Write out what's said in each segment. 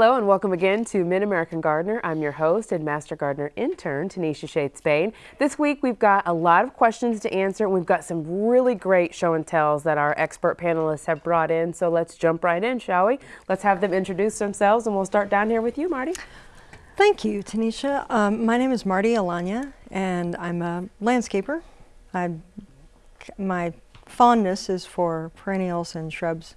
Hello and welcome again to Mid-American Gardener. I'm your host and Master Gardener intern, Tanisha Shade Spain. This week we've got a lot of questions to answer. We've got some really great show and tells that our expert panelists have brought in. So let's jump right in, shall we? Let's have them introduce themselves and we'll start down here with you, Marty. Thank you, Tanisha. Um, my name is Marty Alanya and I'm a landscaper. I, my fondness is for perennials and shrubs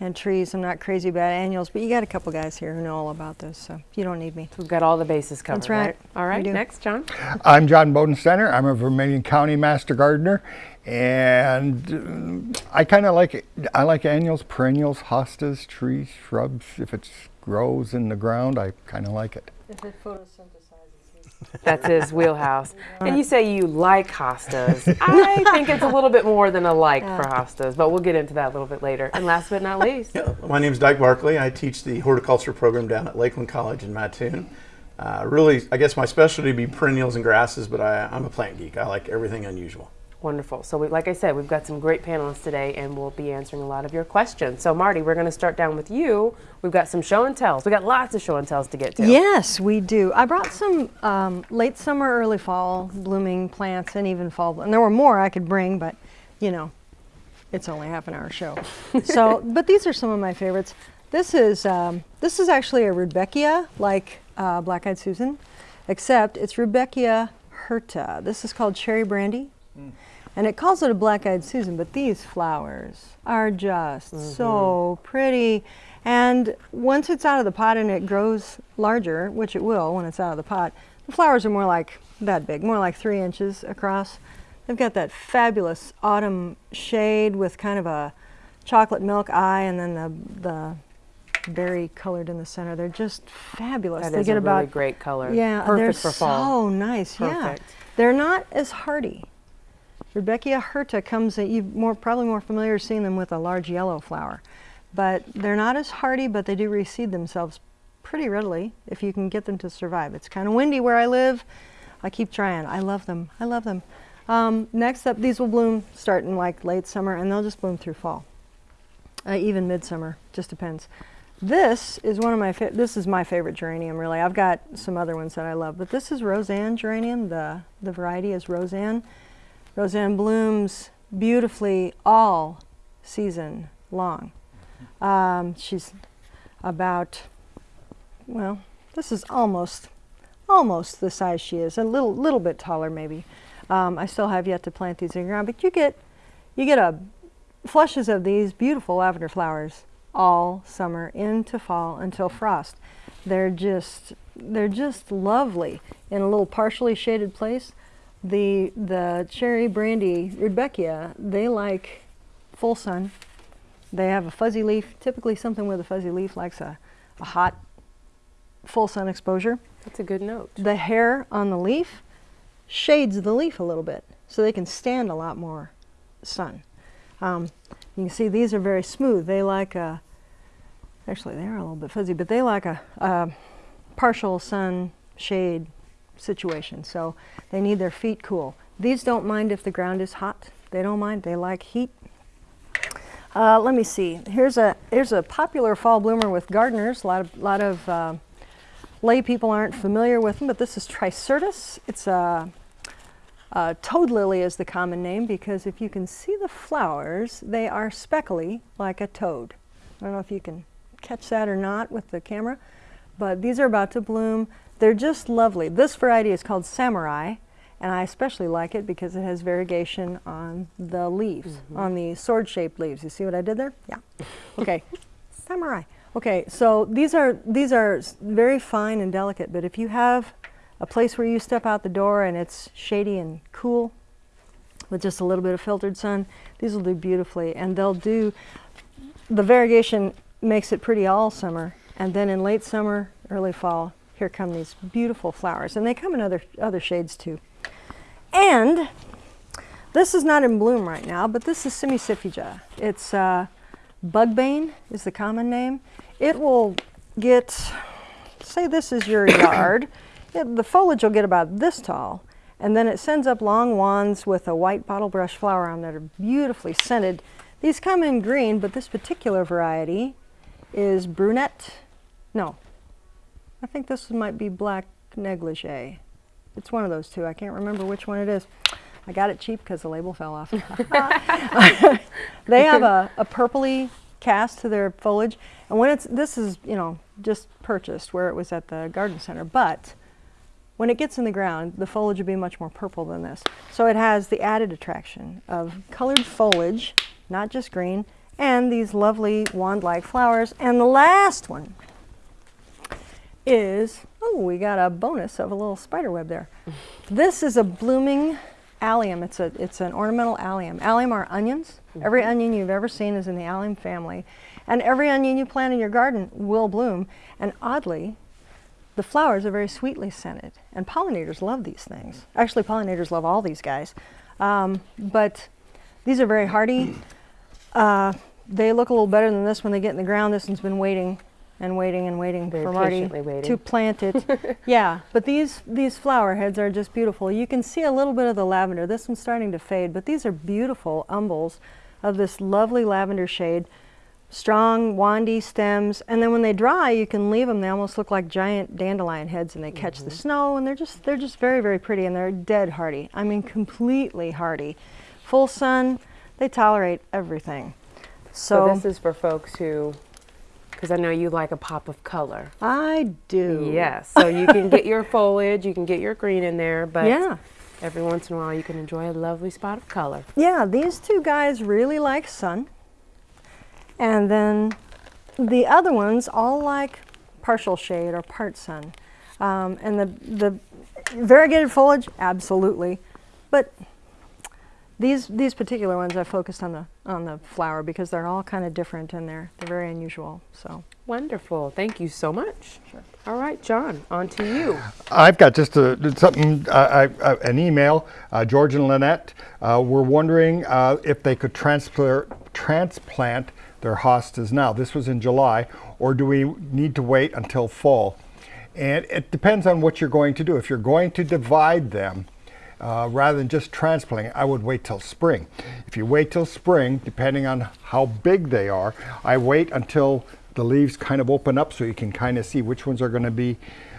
and trees. I'm not crazy about annuals, but you got a couple guys here who know all about those, so you don't need me. We've got all the bases covered. That's right. right? All right, next, John. I'm John Bodensteiner. I'm a Vermilion County Master Gardener, and uh, I kind of like it. I like annuals, perennials, hostas, trees, shrubs. If it grows in the ground, I kind of like it. If it photosynthesizes. That's his wheelhouse. And you say you like hostas. I think it's a little bit more than a like for hostas, but we'll get into that a little bit later. And last but not least. Yeah, my name is Dyke Barkley. I teach the horticulture program down at Lake Land College in Mattoon. Uh, really, I guess my specialty would be perennials and grasses, but I, I'm a plant geek. I like everything unusual. Wonderful. So we, like I said, we've got some great panelists today and we'll be answering a lot of your questions. So Marty, we're going to start down with you. We've got some show and tells. We've got lots of show and tells to get to. Yes, we do. I brought some um, late summer, early fall blooming plants and even fall. And there were more I could bring, but you know, it's only half an hour show. so, but these are some of my favorites. This is, um, this is actually a Rudbeckia, like uh, Black-Eyed Susan, except it's Rudbeckia hirta. This is called Cherry Brandy. Mm. And it calls it a black-eyed Susan, but these flowers are just mm -hmm. so pretty. And once it's out of the pot and it grows larger, which it will when it's out of the pot, the flowers are more like that big, more like three inches across. They've got that fabulous autumn shade with kind of a chocolate milk eye and then the, the berry colored in the center. They're just fabulous. That they is get a about, really great color. Yeah, Perfect they're for fall. so nice. Perfect. Yeah, they're not as hardy Rudbeckia hirta comes, you more probably more familiar seeing them with a large yellow flower. But they're not as hardy, but they do reseed themselves pretty readily if you can get them to survive. It's kind of windy where I live. I keep trying. I love them. I love them. Um, next up, these will bloom starting like late summer and they'll just bloom through fall. Uh, even midsummer, just depends. This is one of my, this is my favorite geranium really. I've got some other ones that I love, but this is Rozanne geranium. The, the variety is Rozanne. Rozanne blooms beautifully all season long. Um, she's about, well, this is almost, almost the size she is, a little, little bit taller maybe. Um, I still have yet to plant these in the ground, but you get, you get a flushes of these beautiful lavender flowers all summer into fall until frost. They're just, they're just lovely in a little partially shaded place the the cherry brandy rudbeckia they like full sun. They have a fuzzy leaf typically something with a fuzzy leaf likes a, a hot full sun exposure. That's a good note. The hair on the leaf shades the leaf a little bit so they can stand a lot more sun. Um, you can see these are very smooth. They like a actually they're a little bit fuzzy but they like a, a partial sun shade situation. So they need their feet cool. These don't mind if the ground is hot. They don't mind. They like heat. Uh, let me see. Here's a here's a popular fall bloomer with gardeners. A lot of lot of uh, lay people aren't familiar with them, but this is Tricyrtis. It's a, a toad lily is the common name because if you can see the flowers, they are speckly like a toad. I don't know if you can catch that or not with the camera, but these are about to bloom. They're just lovely. This variety is called Samurai, and I especially like it because it has variegation on the leaves, mm -hmm. on the sword-shaped leaves. You see what I did there? Yeah. Okay. Samurai. Okay, so these are these are very fine and delicate, but if you have a place where you step out the door and it's shady and cool with just a little bit of filtered sun, these will do beautifully and they'll do the variegation makes it pretty all summer and then in late summer, early fall, here come these beautiful flowers. And they come in other, other shades too. And this is not in bloom right now, but this is Cimicifuga. It's uh, bugbane is the common name. It will get, say this is your yard, it, the foliage will get about this tall, and then it sends up long wands with a white bottle brush flower on that are beautifully scented. These come in green, but this particular variety is brunette, no, I think this might be black negligee. It's one of those two. I can't remember which one it is. I got it cheap because the label fell off. they have a, a purpley cast to their foliage. And when it's, this is, you know, just purchased where it was at the garden center, but when it gets in the ground, the foliage will be much more purple than this. So it has the added attraction of colored foliage, not just green, and these lovely wand-like flowers. And the last one is, oh, we got a bonus of a little spider web there. this is a blooming allium. It's, a, it's an ornamental allium. Allium are onions. Every onion you've ever seen is in the allium family. And every onion you plant in your garden will bloom. And oddly, the flowers are very sweetly scented. And pollinators love these things. Actually, pollinators love all these guys. Um, but these are very hardy. Uh, they look a little better than this when they get in the ground. This one's been waiting and waiting and waiting Very for Marty waiting. to plant it. yeah, but these these flower heads are just beautiful. You can see a little bit of the lavender. This one's starting to fade, but these are beautiful umbels of this lovely lavender shade. Strong, wandy stems, and then when they dry, you can leave them. They almost look like giant dandelion heads, and they catch the mm-hmm. snow, and they're just they're just very very pretty, and they're dead hardy. I mean, completely hardy. Full sun, they tolerate everything. So, So, this is for folks who, because I know you like a pop of color. I do. Yes. So you can get your foliage, you can get your green in there, but Yeah. every once in a while you can enjoy a lovely spot of color. Yeah, these two guys really like sun. And then the other ones all like partial shade or part sun. Um, and the, the variegated foliage, absolutely. But these, these particular ones I focused on the, on the flower because they're all kind of different and they're, they're very unusual. So Wonderful. Thank you so much. All right, John, on to you. I've got just a, something, uh, I, I, an email. Uh, George and Lynette uh, were wondering uh, if they could transplant, transplant their hostas now. This was in July, or do we need to wait until fall? And it depends on what you're going to do. If you're going to divide them, uh, rather than just transplanting, I would wait till spring. If you wait till spring, depending on how big they are, I wait until the leaves kind of open up so you can kind of see which ones are going to be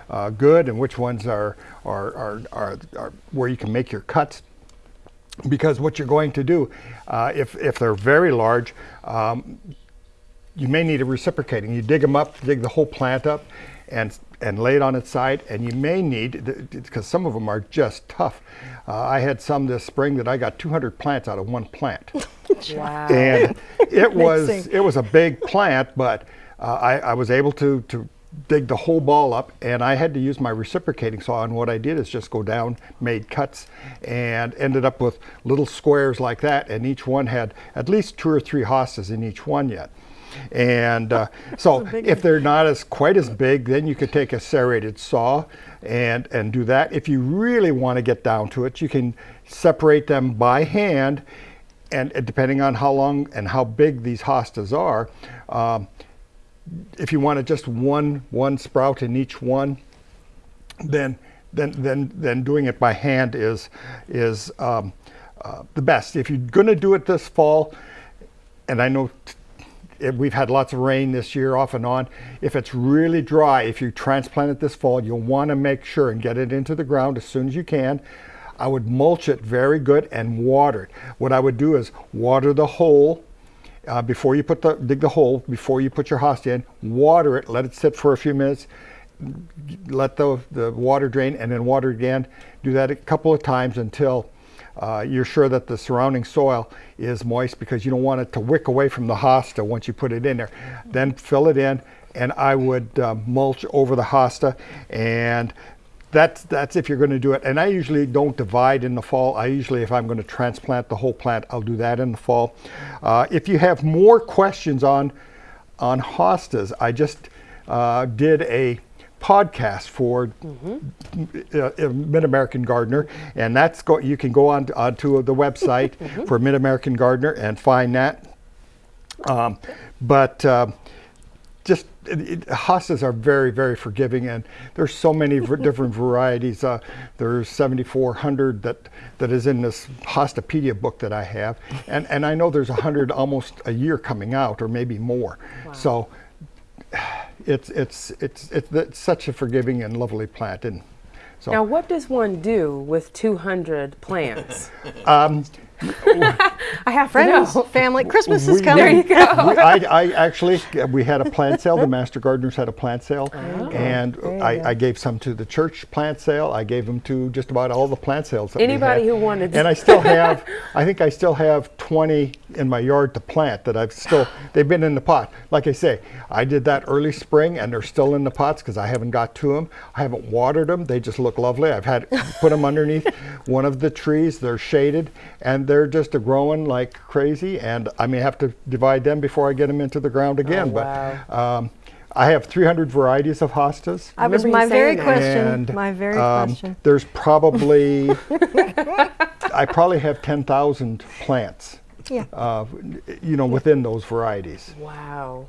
uh, good and which ones are, are, are, are, are where you can make your cuts because what you're going to do, uh, if, if they're very large, um, you may need a reciprocating. You dig them up, dig the whole plant up, and and lay it on its side. And you may need, because some of them are just tough. Uh, I had some this spring that I got 200 plants out of one plant, Wow. and it was it was a big plant, but uh, I, I was able to to dig the whole ball up and I had to use my reciprocating saw and what I did is just go down made cuts and ended up with little squares like that and each one had at least two or three hostas in each one yet and uh, so if they're not as quite as big then you could take a serrated saw and and do that if you really want to get down to it you can separate them by hand and depending on how long and how big these hostas are um, if you wanted just one one sprout in each one, then then then then doing it by hand is is um, uh, the best. If you're going to do it this fall, and I know it, we've had lots of rain this year off and on. If it's really dry, if you transplant it this fall, you'll want to make sure and get it into the ground as soon as you can. I would mulch it very good and water it. What I would do is water the hole uh, before you put the dig the hole before you put your hosta in water it let it sit for a few minutes let the, the water drain and then water again do that a couple of times until uh, you're sure that the surrounding soil is moist because you don't want it to wick away from the hosta once you put it in there. Then fill it in and I would uh, mulch over the hosta and that's that's if you're going to do it. And i usually don't divide in the fall. I usually if i'm going to transplant the whole plant i'll do that in the fall. Uh, if you have more questions on on hostas i just uh, did a podcast for uh, Mid American Gardener, and that's go. You can go on to, onto the website for Mid American Gardener and find that. Um, but uh, just it, it, hostas are very very forgiving and there's so many v- different varieties uh, there's 7400 that that is in this hostapedia book that i have and and i know there's 100 almost a year coming out or maybe more so it's, it's, it's, it's, it's such a forgiving and lovely plant. And so Now, what does one do with 200 plants? um, I have Friends, know. family, Christmas is coming. There you go. we, I, I actually, we had a plant sale. The Master Gardeners had a plant sale, oh. and I. I gave some to the church plant sale. I gave them to just about all the plant sales. That we Anybody had. who wanted And I still have, I think I still have 20 in my yard to plant that I've still. They've been in the pot. Like I say, I did that early spring, and they're still in the pots because I haven't got to them. I haven't watered them. They just look lovely. I've had put them underneath one of the trees. They're shaded, and they're just a growing like crazy. And I may have to divide them before I get them into the ground again. wow. But um, I have 300 varieties of hostas. I was my very that. question. And, my very um, question. There's probably, I probably have 10,000 plants, Yeah. uh, you know, within those varieties Wow.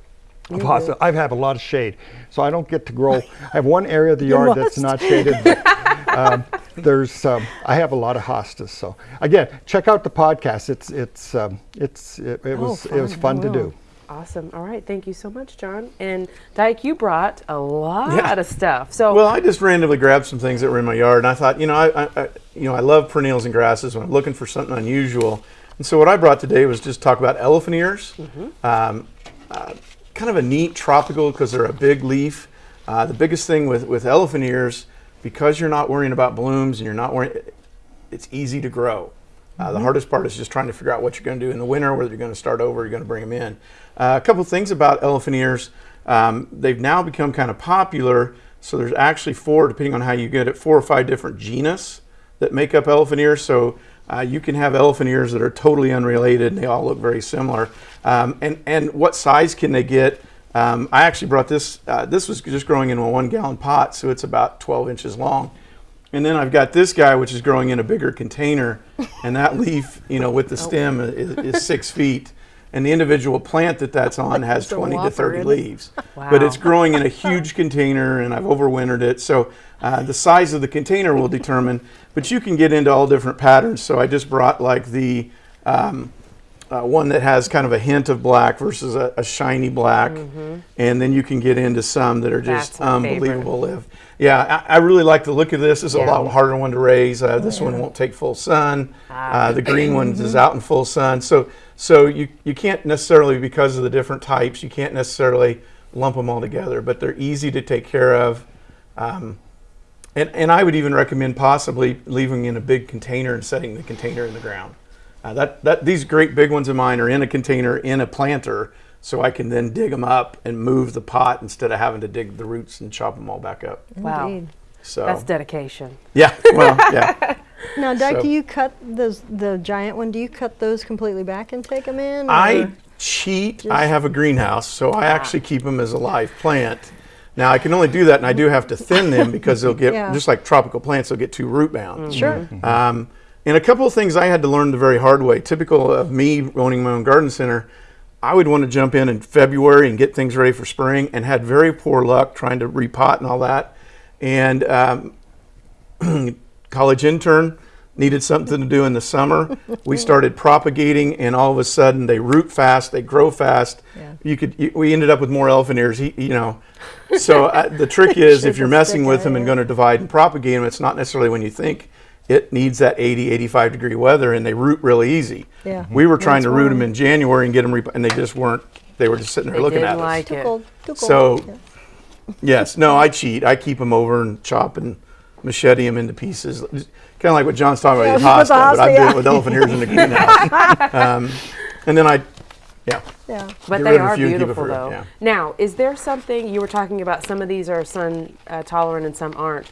of hosta. I have a lot of shade, so I don't get to grow. I have one area of the yard that's not shaded, but um, there's, um, I have a lot of hostas. So again, check out the podcast. It's, it's, um, it's, it, it Oh, was, it was fun. To do. Awesome. All right. Thank you so much, John. And Dyke, you brought a lot Yeah. of stuff. So, Well, I just randomly grabbed some things that were in my yard, and I thought, you know, I, I, I you know, I love perennials and grasses when I'm looking for something unusual. And so what I brought today was just talk about elephant ears. Um, uh, kind of a neat tropical because they're a big leaf. Uh, the biggest thing with with elephant ears, because you're not worrying about blooms and you're not worrying, it's easy to grow. Uh, the hardest part is just trying to figure out what you're going to do in the winter, whether you're going to start over, or you're going to bring them in. Uh, a couple things about elephant ears. Um, they've now become kind of popular. So there's actually four, depending on how you get it, four or five different genus that make up elephant ears. So uh, you can have elephant ears that are totally unrelated and they all look very similar. Um, and, and what size can they get? Um, I actually brought this, uh, this was just growing in a one gallon pot, so it's about 12 inches long. And then I've got this guy, which is growing in a bigger container, and that leaf, you know, with the stem is, is six feet. And the individual plant that that's on has 20 to 30 isn't it? leaves. But it's growing in a huge container, and I've overwintered it. So uh, the size of the container will determine, but you can get into all different patterns. So I just brought like the um, uh, one that has kind of a hint of black versus a, a shiny black, and then you can get into some that are just Mm-hmm. That's unbelievable. Live, yeah, I, I really like the look of this. It's Yeah. a lot harder one to raise. Uh, this one won't take full sun. Ah. Uh, the green one Mm-hmm. is out in full sun. So so you you can't necessarily because of the different types, you can't necessarily lump them all together, but they're easy to take care of. Um, and, and I would even recommend possibly leaving in a big container and setting the container in the ground. Uh, that, that these great big ones of mine are in a container in a planter, so I can then dig them up and move the pot instead of having to dig the roots and chop them all back up. wow. Indeed. So That's dedication. yeah, well, yeah. Now, Dyke, So- do you cut those the giant one? Do you cut those completely back and take them in? I or- cheat. I have a greenhouse, so I actually keep them as a live plant. Now I can only do that, and I do have to thin them because they'll get Yeah. just like tropical plants. They'll get too root bound. sure. Um, and a couple of things I had to learn the very hard way. Typical of me owning my own garden center, I would want to jump in in February and get things ready for spring, and had very poor luck trying to repot and all that. And um, college intern needed something to do in the summer. we started propagating, and all of a sudden they root fast, they grow fast. Yeah. You could. You, we ended up with more elephant ears. He, you know. So uh, the trick is, if you're messing with them and going to divide and propagate them, it's not necessarily when you think. It needs that 80, 85 degree weather, and they root really easy. Yeah. We were trying to That's root warm. them in January and get them, rep- and they just weren't. They were just sitting there They looking didn't at us. like Too cold. Too cold. So- Yeah. Yes, no, I cheat. I keep them over and chop and machete them into pieces. Kind of like what John's talking about with Yeah, with hosta, the but I hosta, do yeah. it with elephant ears in the greenhouse. um, and then I, yeah, Yeah. But they rid of a are few and keep it beautiful, though. yeah. Now, is there something you were talking about? Some of these are sun uh, tolerant and some aren't.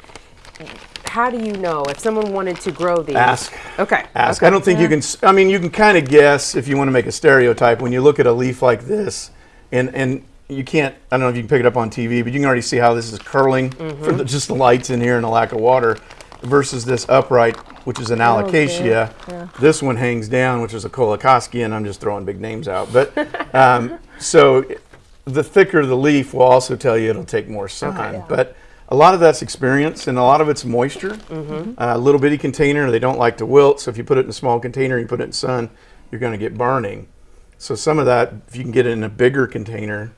How do you know if someone wanted to grow these? ask. Okay. Ask. okay. I don't think you can. I mean, you can kind of guess if you want to make a stereotype when you look at a leaf like this, and and you can't. I don't know if you can pick it up on TV, but you can already see how this is curling for the, just the lights in here and the lack of water, versus this upright, which is an alocasia. yeah. This one hangs down, which is a colocasia, and I'm just throwing big names out. But um, so the thicker the leaf will also tell you it'll take more sun. Okay. Yeah. But a lot of that's experience, and a lot of it's moisture. Mm-hmm. Uh, a little bitty container, they don't like to wilt. So if you put it in a small container, you put it in sun, you're going to get burning. So some of that, if you can get it in a bigger container,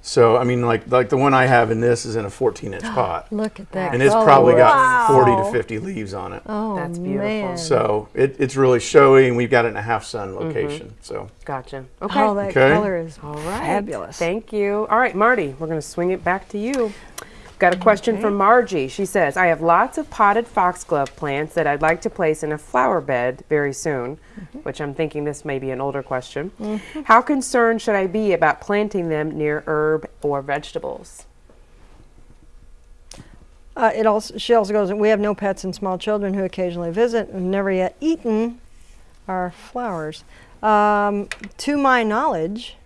So I mean, like like the one I have in this is in a 14 inch pot, Look at that. and it's color. probably got Wow. 40 to 50 leaves on it. Oh, That's beautiful. Man. So it, it's really showy, and we've got it in a half sun mm-hmm. location. So Gotcha. Okay. Oh, that Okay. color is All right. fabulous. Thank you. All right, Marty, we're going to swing it back to you. Got a question from Margie. She says, I have lots of potted foxglove plants that I'd like to place in a flower bed very soon, Mm-hmm. which I'm thinking this may be an older question. How concerned should I be about planting them near herb or vegetables? Uh, it also she also goes. We have no pets and small children who occasionally visit and never yet eaten our flowers. Um, to my knowledge,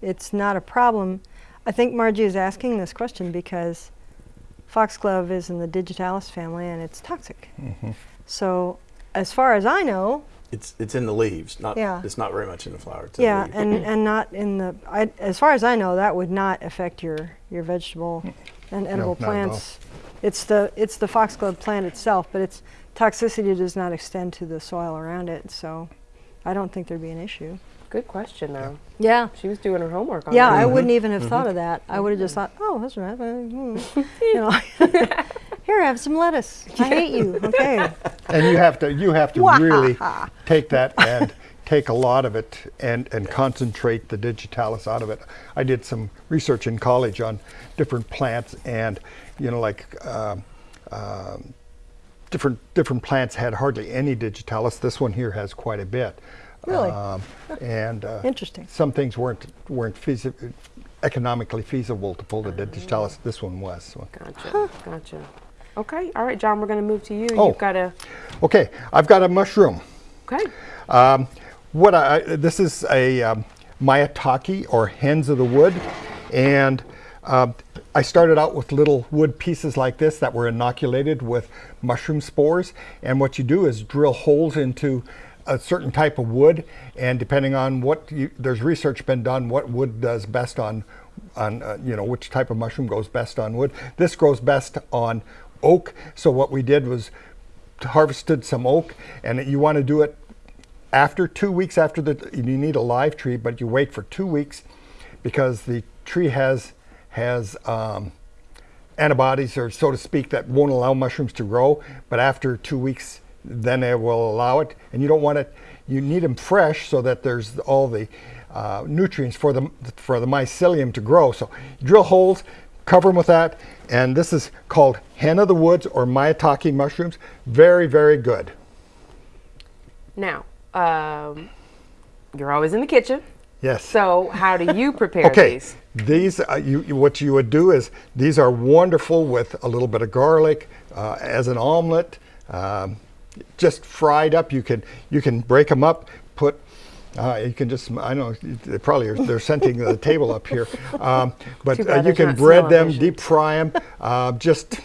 it's not a problem. I think Margie is asking this question because foxglove is in the digitalis family and it's toxic. Mm-hmm. So, as far as I know, it's it's in the leaves, not Yeah. it's not very much in the flower. It's in the yeah, and, and not in the. I, as far as I know, that would not affect your your vegetable mm. and edible not at all. plants. It's the it's the foxglove plant itself, but its toxicity does not extend to the soil around it. So, I don't think there'd be an issue. Good question, though. Yeah. She was doing her homework on Yeah, that. I wouldn't even have thought of that. I would have just thought, oh, that's right. hmm," you know, here, have some lettuce. I hate you. Okay. And you have to you have to really take that and take a lot of it and and concentrate the digitalis out of it. I did some research in college on different plants and you know like um, um, different different plants had hardly any digitalis. This one here has quite a bit. Really? Um, and uh, Interesting. Some things weren't weren't feasi- economically feasible to pull the digitalis. This one was. So. Gotcha. Gotcha. Okay. All right, John, we're going to move to you. Oh. You've got a. Okay, I've got a mushroom. Okay. Um, what I, this is a um, maitake or hens of the wood, and um, I started out with little wood pieces like this that were inoculated with mushroom spores. And what you do is drill holes into a certain type of wood, and depending on what you, there's research been done, what wood does best on, on uh, you know which type of mushroom goes best on wood. This grows best on oak. So what we did was harvested some oak, and you want to do it after two weeks after the you need a live tree but you wait for two weeks because the tree has has um, antibodies or so to speak that won't allow mushrooms to grow but after two weeks then it will allow it. And you don't want it you need them fresh so that there's all the uh, nutrients for the for the mycelium to grow. So drill holes cover them with that. And this is called hen of the woods or maitake mushrooms. Very very good. Now, um, you're always in the kitchen. yes. So, how do you prepare Okay, these? these uh, you, you- what you would do is these are wonderful with a little bit of garlic uh, as an omelet, um, just fried up. You can you can break them up, put. Uh, you can just, I know, they probably are, they're scenting the table up here. Um, but uh, you can bread them, deep fry them. Uh, just,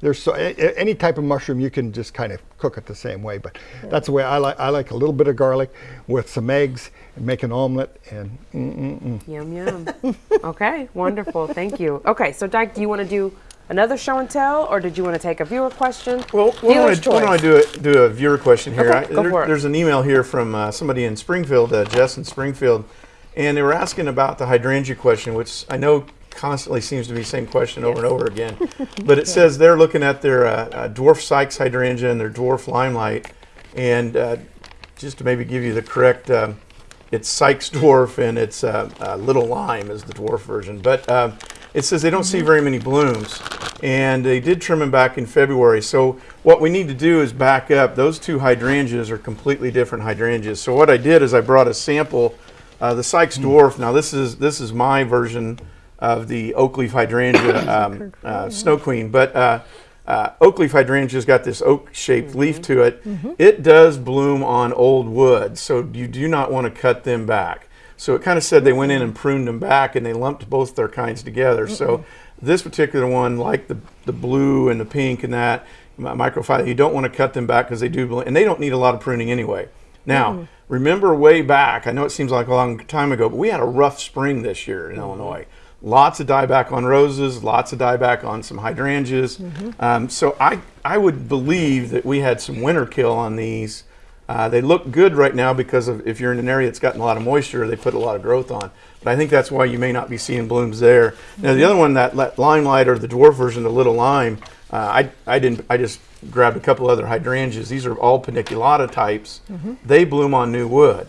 there's so, any type of mushroom you can just kind of cook it the same way. But that's the way I like, I like a little bit of garlic with some eggs and make an omelet and mm, Yum, yum. okay, wonderful. Thank you. Okay, so, Dyke, do you want to do another show and tell, or did you want to take a viewer question? Well, why don't, I, why don't I do a, do a viewer question here? Okay, go for it. There's an email here from uh, somebody in Springfield, uh, Jess in Springfield, and they were asking about the hydrangea question, which I know constantly seems to be the same question over and over again. but it says they're looking at their uh, uh, dwarf Sikes hydrangea and their dwarf limelight, and uh, just to maybe give you the correct. Um, it's Sikes dwarf and it's uh, uh, little lime is the dwarf version. But uh, it says they don't see very many blooms, and they did trim them back in February. So what we need to do is back up. Those two hydrangeas are completely different hydrangeas. So what I did is I brought a sample, uh, the Sikes dwarf. Now this is this is my version of the oak leaf hydrangea um, uh, snow queen, but. Uh, uh, oak leaf hydrangea's got this oak-shaped leaf to it. It does bloom on old wood, so you do not want to cut them back. So it kind of said they went in and pruned them back, and they lumped both their kinds together. So this particular one, like the the blue and the pink and that mi- microphylla, you don't want to cut them back because they do and they don't need a lot of pruning anyway. Now, remember way back, I know it seems like a long time ago, but we had a rough spring this year in Illinois. Lots of dieback on roses, lots of dieback on some hydrangeas. Um, so I, I would believe that we had some winter kill on these Uh, they look good right now because of if you're in an area that's gotten a lot of moisture, they put a lot of growth on. But I think that's why you may not be seeing blooms there. Now the other one, that li- limelight or the dwarf version, the little lime, uh, I I didn't I just grabbed a couple other hydrangeas. These are all paniculata types. They bloom on new wood,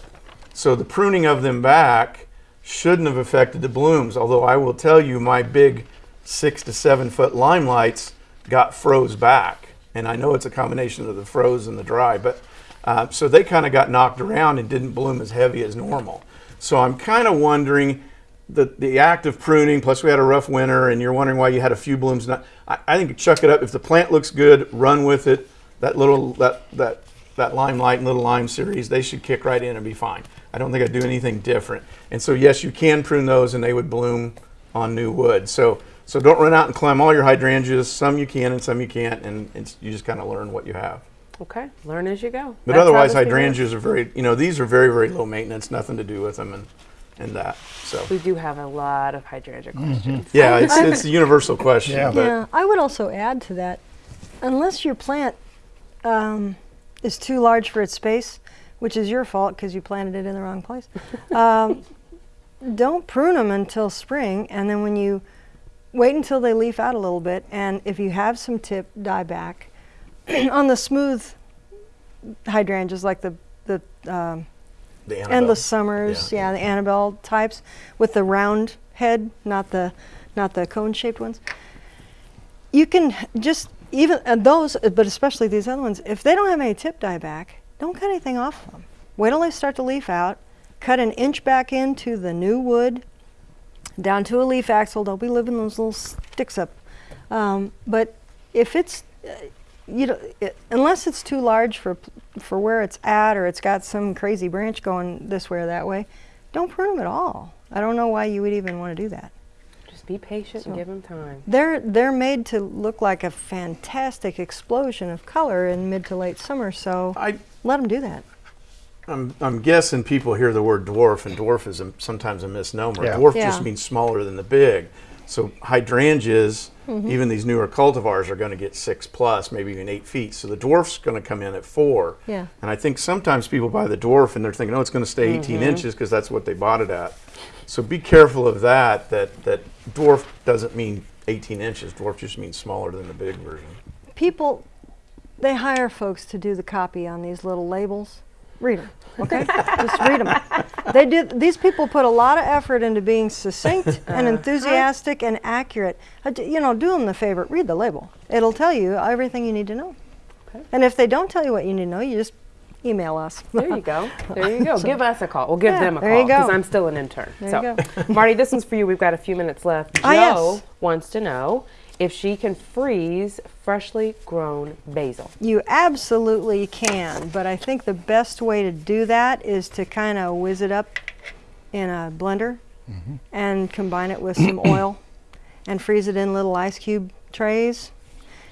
so the pruning of them back shouldn't have affected the blooms. Although I will tell you, my big six to seven foot limelights got froze back, and I know it's a combination of the froze and the dry, but uh, so they kind of got knocked around and didn't bloom as heavy as normal. So I'm kind of wondering the the act of pruning. Plus, we had a rough winter, and you're wondering why you had a few blooms. Not, I, I think chuck it up. If the plant looks good, run with it. That little that that that limelight and little lime series, they should kick right in and be fine. I don't think I'd do anything different. And so yes, you can prune those, and they would bloom on new wood. So so don't run out and climb all your hydrangeas. Some you can, and some you can't, and you just kind of learn what you have. Okay, learn as you go. But That's otherwise, hydrangeas are very, you know, these are very, very low maintenance, nothing to do with them and, and that. So, We do have a lot of hydrangea questions. yeah, it's, it's a universal question. Yeah. But Yeah, I would also add to that, unless your plant um, is too large for its space, which is your fault because you planted it in the wrong place, um, don't prune them until spring, and then when you wait until they leaf out a little bit, and if you have some tip, die back. On the smooth hydrangeas, like the the um, the endless summers, Yeah. yeah. the Annabelle types with the round head, not the not the cone-shaped ones. You can just even uh, those, uh, but especially these other ones. If they don't have any tip die back, don't cut anything off them. Wait till they start to leaf out. Cut an inch back into the new wood, down to a leaf axil. They'll be living those little sticks up. Um, but if it's uh, you know, it, unless it's too large for for where it's at, or it's got some crazy branch going this way or that way, don't prune them at all. I don't know why you would even want to do that. Just be patient and give them time. They're they're made to look like a fantastic explosion of color in mid to late summer, so I, let them do that. I'm, I'm guessing people hear the word dwarf, and dwarf is a, sometimes a misnomer. Yeah. Dwarf Yeah. just means smaller than the big. So hydrangeas, Mm-hmm. even these newer cultivars, are going to get six plus, maybe even eight feet. So the dwarf's going to come in at four. Yeah. And I think sometimes people buy the dwarf and they're thinking, oh, it's going to stay 18 Mm-hmm. inches because that's what they bought it at. So be careful of that. That that dwarf doesn't mean 18 inches. Dwarf just means smaller than the big version. People, they hire folks to do the copy on these little labels. Read them, okay? Just read them. They do. These people put a lot of effort into being succinct and enthusiastic and accurate. Uh, You know, do them the favor. Read the label. It'll tell you everything you need to know. Okay. And if they don't tell you what you need to know, you just email us. There you go. There you go. give us a call. We'll give Yeah, them a call because. I'm still an intern. There so, Marty, this one's for you. We've got a few minutes left. Joe Ah, yes. wants to know if she can freeze freshly grown basil. You absolutely can, but I think the best way to do that is to kind of whiz it up in a blender mm-hmm. and combine it with some oil and freeze it in little ice cube trays.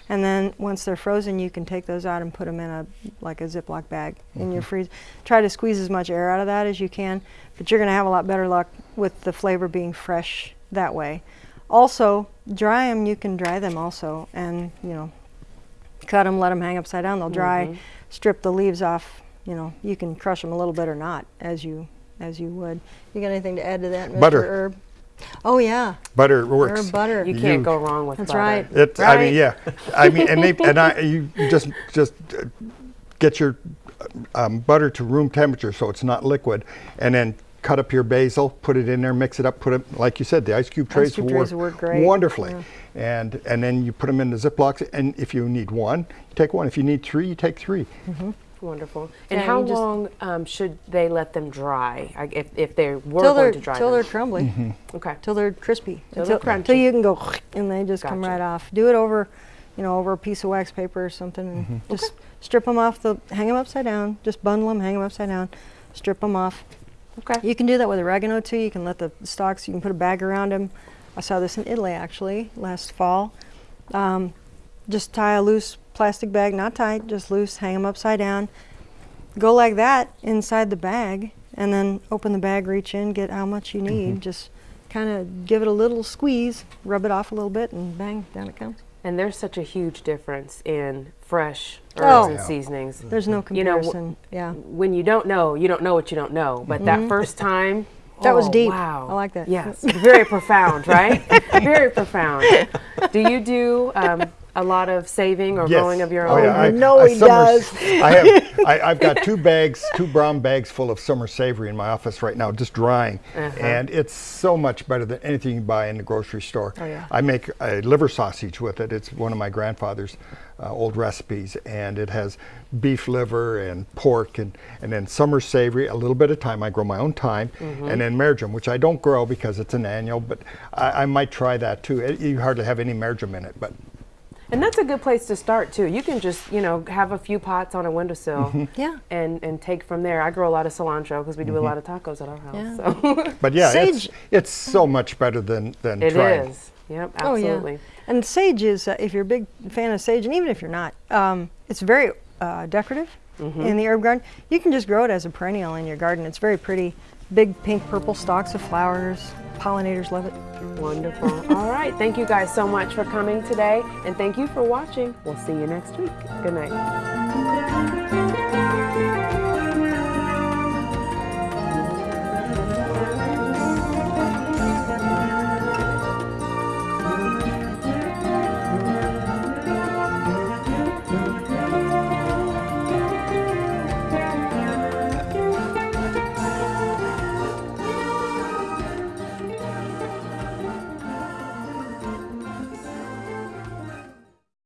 And then once they're frozen, you can take those out and put them in a like a Ziploc bag in your mm-hmm. freeze. Try to squeeze as much air out of that as you can, but you're going to have a lot better luck with the flavor being fresh that way. Also, dry them. You can dry them also, and you know, cut them, let them hang upside down. They'll dry. Strip the leaves off. You know, you can crush them a little bit or not, as you as you would. You got anything to add to that, Mr. Butter. Herb? Oh yeah, Butter works. herb butter. You can't You- go wrong with that. That's butter. right. It, I mean, yeah. I mean, and they and I you just just uh, get your um, butter to room temperature so it's not liquid, and then cut up your basil, put it in there, mix it up, put it like you said, the ice cube trays, cube trays work great, wonderfully. yeah. And and then you put them in the Ziplocs, and if you need one, you take one. If you need three, you take three. Wonderful. And Yeah, how just- long um, should they let them dry? If, if they were till they're going to dry till them? they're crumbly, Mm-hmm. Okay. till they're crispy, Till until, they're till you can go and they just come right off. Do it over, you know, over a piece of wax paper or something, and Mm-hmm. just strip them off. The hang them upside down. Just bundle them, hang them upside down, strip them off. Okay. You can do that with oregano too. You can let the stalks. You can put a bag around them. I saw this in Italy actually last fall. Um, just tie a loose plastic bag, not tight, just loose. Hang them upside down. Go like that inside the bag, and then open the bag, reach in, get how much you need. Just kind of give it a little squeeze, rub it off a little bit, and bang, down it comes. And there's such a huge difference in fresh herbs Oh. and seasonings. There's no comparison. You know, yeah. When you don't know, you don't know what you don't know. But that first time, Mm-hmm. That was oh, deep. Wow, I like that. Yes, very profound, right? very profound. Do you do um, a lot of saving or growing of your Oh, own? yeah. I, no, I he summers- does. I have. I, I've got two bags, two brown bags full of summer savory in my office right now, just drying, Uh-huh. and it's so much better than anything you buy in the grocery store. Oh, yeah. I make a liver sausage with it. It's one of my grandfather's uh, old recipes, and it has beef liver and pork, and and then summer savory, a little bit of thyme. I grow my own thyme, Mm-hmm. and then marjoram, which I don't grow because it's an annual, but I, I might try that too. It, you hardly have any marjoram in it, but And that's a good place to start too. You can just, you know, have a few pots on a windowsill Mm-hmm. Yeah. and, and take from there. I grow a lot of cilantro because we do a lot of tacos at our house. Yeah. So But yeah, it's, Sage- it's so much better than, than it trying. is. Yep, Oh, yeah. absolutely. And sage is, uh, if you're a big fan of sage, and even if you're not, um, it's very uh, decorative Mm-hmm. in the herb garden. You can just grow it as a perennial in your garden. It's very pretty. Big pink purple stalks of flowers. Pollinators love it. Wonderful. All right. Thank you guys so much for coming today. And thank you for watching. We'll see you next week. Good night.